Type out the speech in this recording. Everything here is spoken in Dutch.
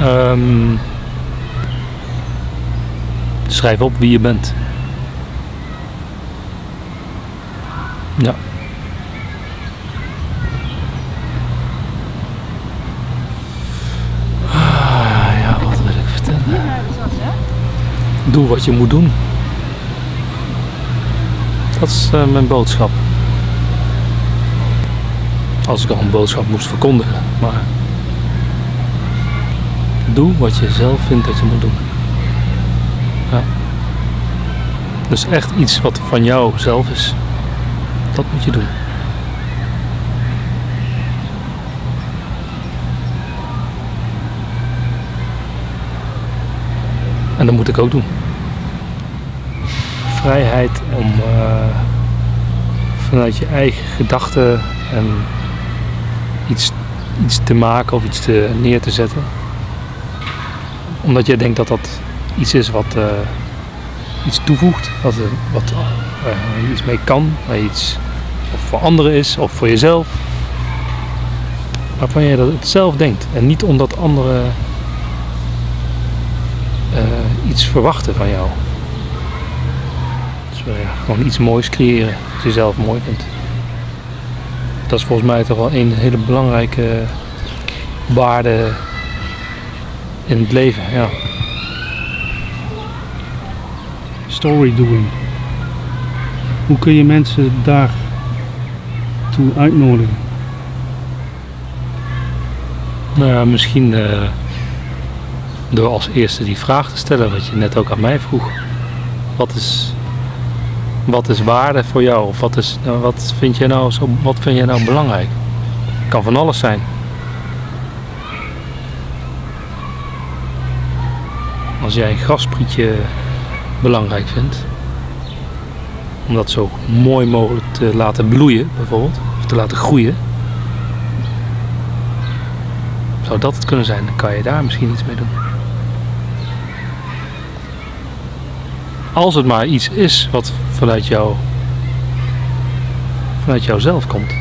Ehm, schrijf op wie je bent. Ja. Ah, ja, wat wil ik vertellen? Doe wat je moet doen. Dat is eh, mijn boodschap. Als ik al een boodschap moest verkondigen. Maar doe wat je zelf vindt dat je moet doen. Ja. Dus echt iets wat van jou zelf is. Dat moet je doen. En dat moet ik ook doen. Vrijheid om eh, vanuit je eigen gedachten en iets, iets te maken of iets te, neer te zetten. Omdat jij denkt dat dat iets is wat eh, iets toevoegt, wat, wat eh, je iets mee kan, waar je iets of voor anderen is of voor jezelf. Waarvan je dat het zelf denkt en niet omdat anderen eh, iets verwachten van jou. Dus ja, gewoon iets moois creëren, wat je zelf mooi vindt. Dat is volgens mij toch wel een hele belangrijke waarde in het leven. Ja. Story doing. Hoe kun je mensen daar toe uitnodigen? Nou ja, misschien eh, door als eerste die vraag te stellen, wat je net ook aan mij vroeg. Wat is, wat is waarde voor jou? Of wat, is, nou, wat, vind jij nou zo, wat vind jij nou belangrijk? Kan van alles zijn. Als jij een grasprietje belangrijk vindt, om dat zo mooi mogelijk te laten bloeien, bijvoorbeeld, of te laten groeien, zou dat het kunnen zijn? Dan kan je daar misschien iets mee doen. Als het maar iets is wat vanuit jou, vanuit jouzelf komt.